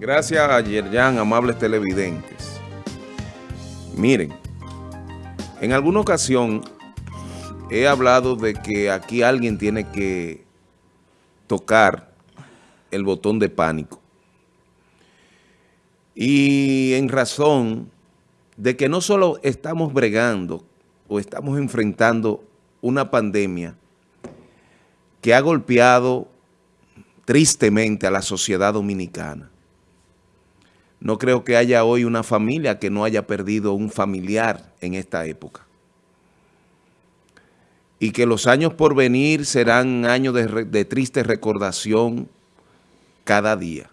Gracias a Yerjan, amables televidentes. Miren, en alguna ocasión he hablado de que aquí alguien tiene que tocar el botón de pánico. Y en razón de que no solo estamos bregando o estamos enfrentando una pandemia que ha golpeado tristemente a la sociedad dominicana. No creo que haya hoy una familia que no haya perdido un familiar en esta época. Y que los años por venir serán años de, triste recordación cada día,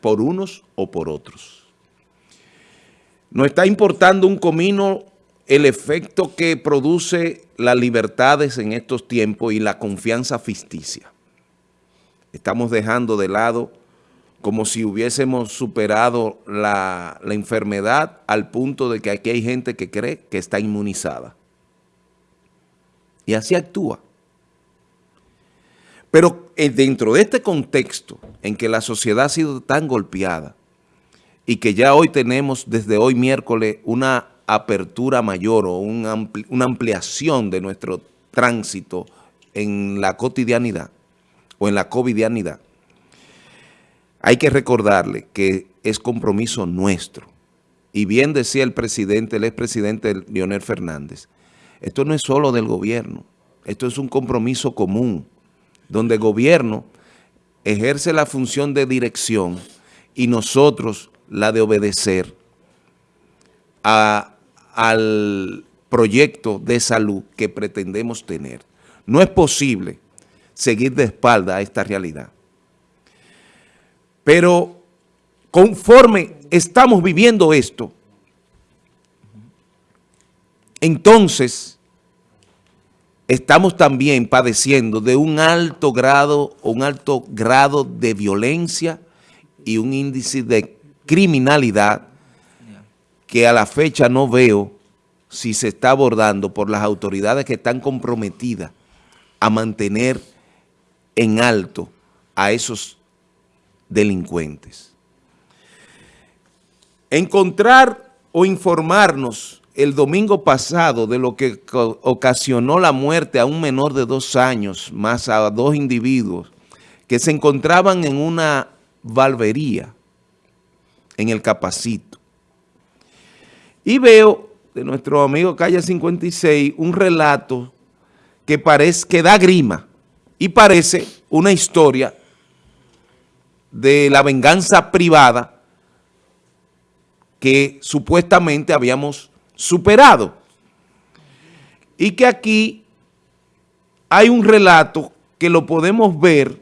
por unos o por otros. Nos está importando un comino el efecto que produce las libertades en estos tiempos y la confianza ficticia. Estamos dejando de lado como si hubiésemos superado la, la, enfermedad al punto de que aquí hay gente que cree que está inmunizada. Y así actúa. Pero eh, dentro de este contexto en que la sociedad ha sido tan golpeada y que ya hoy tenemos desde hoy miércoles una apertura mayor o una, ampli una ampliación de nuestro tránsito en la cotidianidad o en la covidianidad, hay que recordarle que es compromiso nuestro. Y bien decía el presidente, el expresidente Leonel Fernández, esto no es solo del gobierno, esto es un compromiso común, donde el gobierno ejerce la función de dirección y nosotros la de obedecer a al proyecto de salud que pretendemos tener. No es posible seguir de espalda a esta realidad. Pero conforme estamos viviendo esto, entonces estamos también padeciendo de un alto grado, un alto grado de violencia y un índice de criminalidad que a la fecha no veo si se está abordando por las autoridades que están comprometidas a mantener en alto a esos delincuentes. Encontrar o informarnos el domingo pasado de lo que ocasionó la muerte a un menor de dos años, más a dos individuos que se encontraban en una valvería en el Capacito. Y veo de nuestro amigo Calle 56 un relato que parece que da grima y parece una historia de la venganza privada que supuestamente habíamos superado. Y que aquí hay un relato que lo podemos ver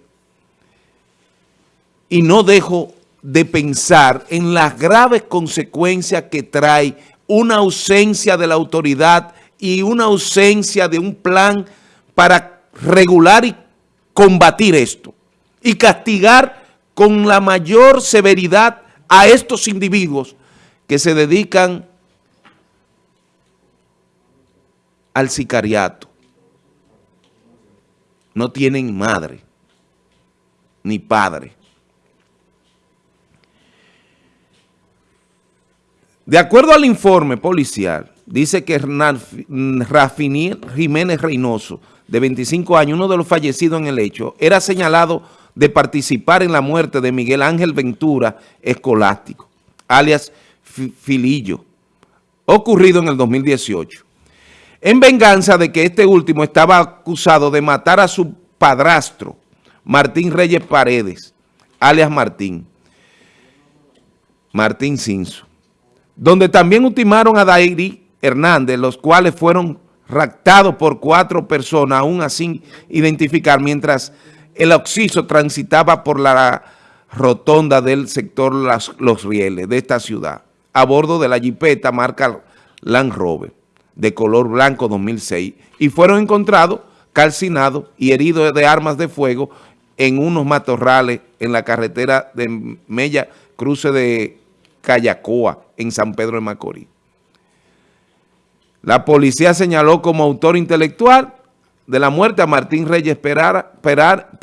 y no dejo de pensar en las graves consecuencias que trae una ausencia de la autoridad y una ausencia de un plan para regular y combatir esto y castigar con la mayor severidad a estos individuos que se dedican al sicariato. No tienen madre ni padre. De acuerdo al informe policial, dice que Hernán Rafiniel Jiménez Reynoso, de 25 años, uno de los fallecidos en el hecho, era señalado de participar en la muerte de Miguel Ángel Ventura Escolástico, alias Filillo, ocurrido en el 2018, en venganza de que este último estaba acusado de matar a su padrastro, Martín Reyes Paredes, alias Martín, Martín Cinso donde también ultimaron a Dairi Hernández, los cuales fueron raptados por cuatro personas, aún así identificar, mientras el occiso transitaba por la rotonda del sector Los Rieles de esta ciudad, a bordo de la jipeta marca Land Rover, de color blanco 2006, y fueron encontrados calcinados y heridos de armas de fuego en unos matorrales en la carretera de Mella, cruce de Callacoa, en San Pedro de Macorís. La policía señaló como autor intelectual de la muerte a Martín Reyes Perar, Perar,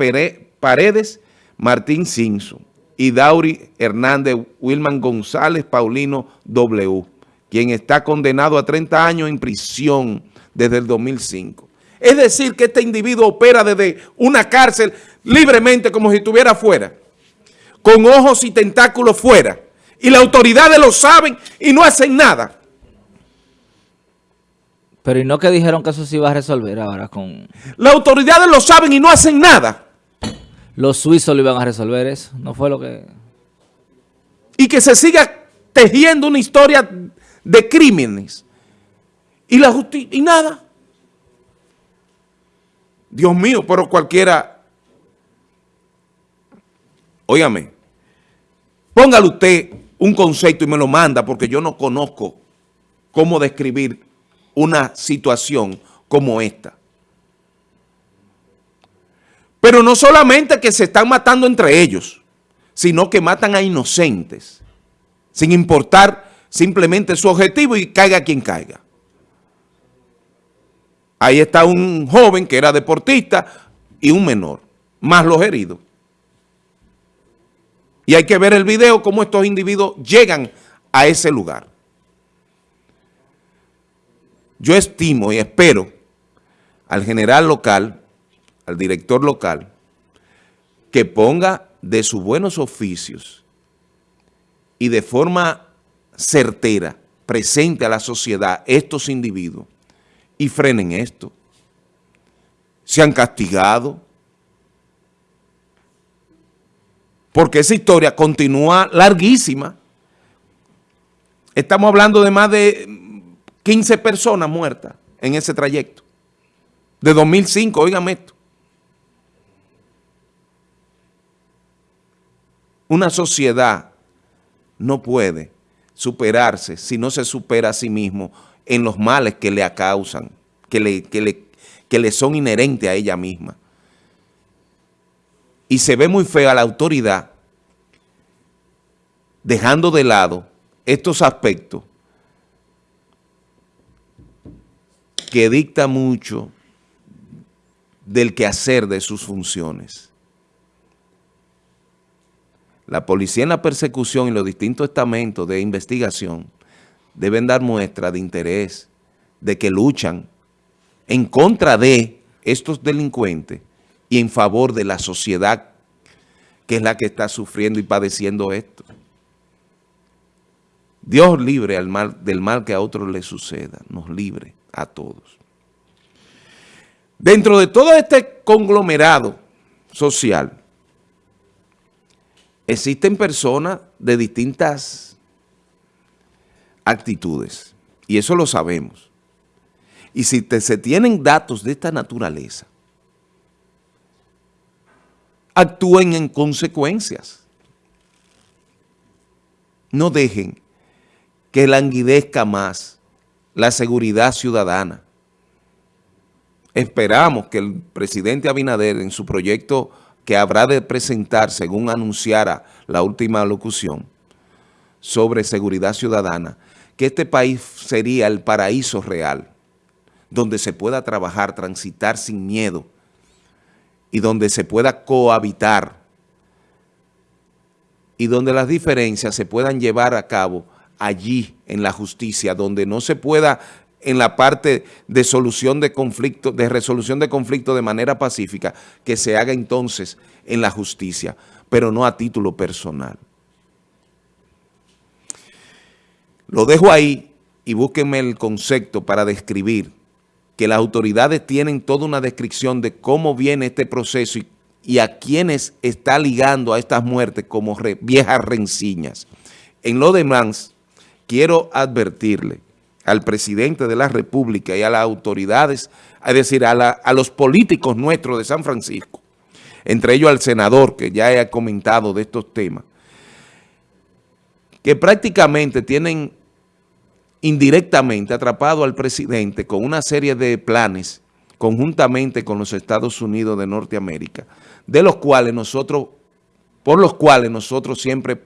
Paredes, Martín Simpson, y Dauri Hernández Wilman González Paulino W., quien está condenado a 30 años en prisión desde el 2005. Es decir, que este individuo opera desde una cárcel libremente como si estuviera fuera, con ojos y tentáculos fuera, y las autoridades lo saben y no hacen nada. Pero ¿y no que dijeron que eso se iba a resolver ahora con...? Las autoridades lo saben y no hacen nada. Los suizos lo iban a resolver eso, no fue lo que... Y que se siga tejiendo una historia de crímenes. Y la justicia, y nada. Dios mío, pero cualquiera... Óigame, póngale usted un concepto y me lo manda porque yo no conozco cómo describir una situación como esta. Pero no solamente que se están matando entre ellos, sino que matan a inocentes, sin importar simplemente su objetivo y caiga quien caiga. Ahí está un joven que era deportista y un menor, más los heridos. Y hay que ver el video cómo estos individuos llegan a ese lugar. Yo estimo y espero al general local, al director local, que ponga de sus buenos oficios y de forma certera, presente a la sociedad estos individuos y frenen esto. Se han castigado. Porque esa historia continúa larguísima. Estamos hablando de más de 15 personas muertas en ese trayecto. De 2005, oigan esto. Una sociedad no puede superarse si no se supera a sí mismo en los males que le acausan, que le, que le, que le son inherentes a ella misma. Y se ve muy fea la autoridad dejando de lado estos aspectos que dicta mucho del quehacer de sus funciones. La policía en la persecución y los distintos estamentos de investigación deben dar muestra de interés, de que luchan en contra de estos delincuentes y en favor de la sociedad que es la que está sufriendo y padeciendo esto. Dios libre al mal, del mal que a otros le suceda, nos libre a todos. Dentro de todo este conglomerado social, existen personas de distintas actitudes, y eso lo sabemos. Y si se tienen datos de esta naturaleza, actúen en consecuencias. No dejen que languidezca más la seguridad ciudadana. Esperamos que el presidente Abinader en su proyecto que habrá de presentar, según anunciara la última locución, sobre seguridad ciudadana, que este país sería el paraíso real, donde se pueda trabajar, transitar sin miedo y donde se pueda cohabitar y donde las diferencias se puedan llevar a cabo allí en la justicia, donde no se pueda en la parte de solución de conflicto, de resolución de conflicto de manera pacífica, que se haga entonces en la justicia, pero no a título personal. Lo dejo ahí y búsquenme el concepto para describir que las autoridades tienen toda una descripción de cómo viene este proceso y, a quienes está ligando a estas muertes como viejas renciñas. En lo demás, quiero advertirle al presidente de la República y a las autoridades, es decir, a, los políticos nuestros de San Francisco, entre ellos al senador que ya he comentado de estos temas, que prácticamente tienen indirectamente atrapado al presidente con una serie de planes conjuntamente con los Estados Unidos de Norteamérica, de los cuales nosotros, por los cuales nosotros siempre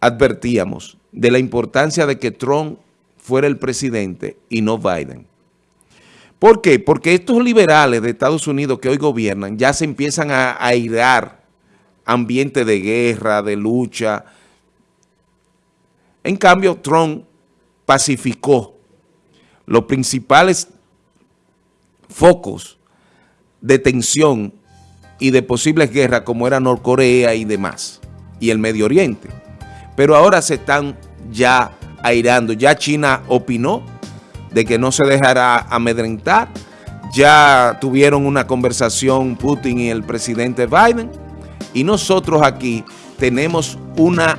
advertíamos de la importancia de que Trump fuera el presidente y no Biden. ¿Por qué? Porque estos liberales de Estados Unidos que hoy gobiernan ya se empiezan a airar ambiente de guerra, de lucha. En cambio, Trump pacificó los principales focos de tensión y de posibles guerras como era Norcorea y demás, y el Medio Oriente. Pero ahora se están ya airando. Ya China opinó de que no se dejará amedrentar. Ya tuvieron una conversación Putin y el presidente Biden. Y nosotros aquí tenemos una,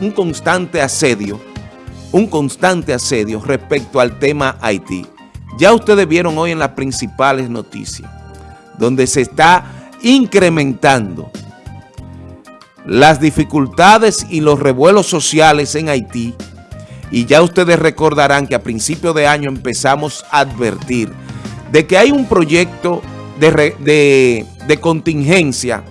un constante asedio, un constante asedio respecto al tema Haití. Ya ustedes vieron hoy en las principales noticias, donde se está incrementando las dificultades y los revuelos sociales en Haití. Y ya ustedes recordarán que a principio de año empezamos a advertir de que hay un proyecto de, de, contingencia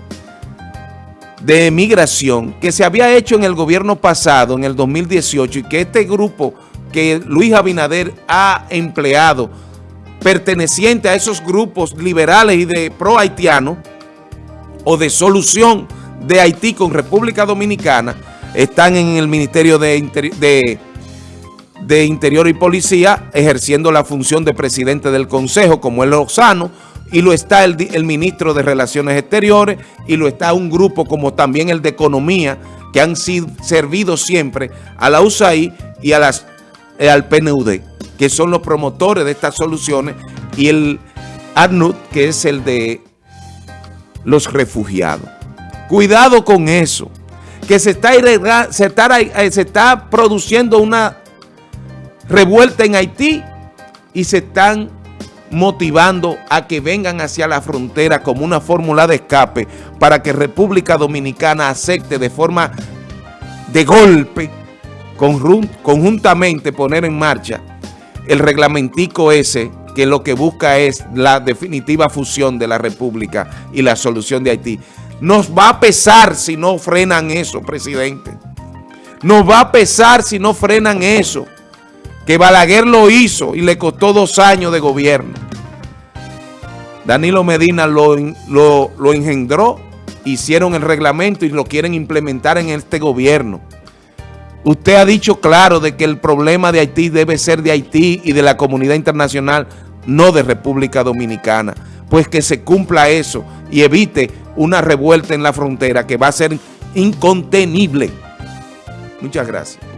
de migración que se había hecho en el gobierno pasado, en el 2018, y que este grupo que Luis Abinader ha empleado, perteneciente a esos grupos liberales y de pro haitiano o de solución de Haití con República Dominicana, están en el Ministerio de, de Interior y Policía ejerciendo la función de presidente del Consejo, como es Lozano, y lo está el, ministro de Relaciones Exteriores, y lo está un grupo como también el de Economía, que han sido, servido siempre a la USAID y a las, eh, al PNUD, que son los promotores de estas soluciones, y el ADNUD, que es el de los refugiados. Cuidado con eso, que eh, se está produciendo una revuelta en Haití y se están motivando a que vengan hacia la frontera como una fórmula de escape para que República Dominicana acepte de forma de golpe, conjuntamente poner en marcha el reglamentico ese que lo que busca es la definitiva fusión de la República y la solución de Haití. Nos va a pesar si no frenan eso, presidente. Nos va a pesar si no frenan eso que Balaguer lo hizo y le costó dos años de gobierno. Danilo Medina lo, lo, engendró, hicieron el reglamento y lo quieren implementar en este gobierno. Usted ha dicho claro de que el problema de Haití debe ser de Haití y de la comunidad internacional, no de República Dominicana. Pues que se cumpla eso y evite una revuelta en la frontera que va a ser incontenible. Muchas gracias.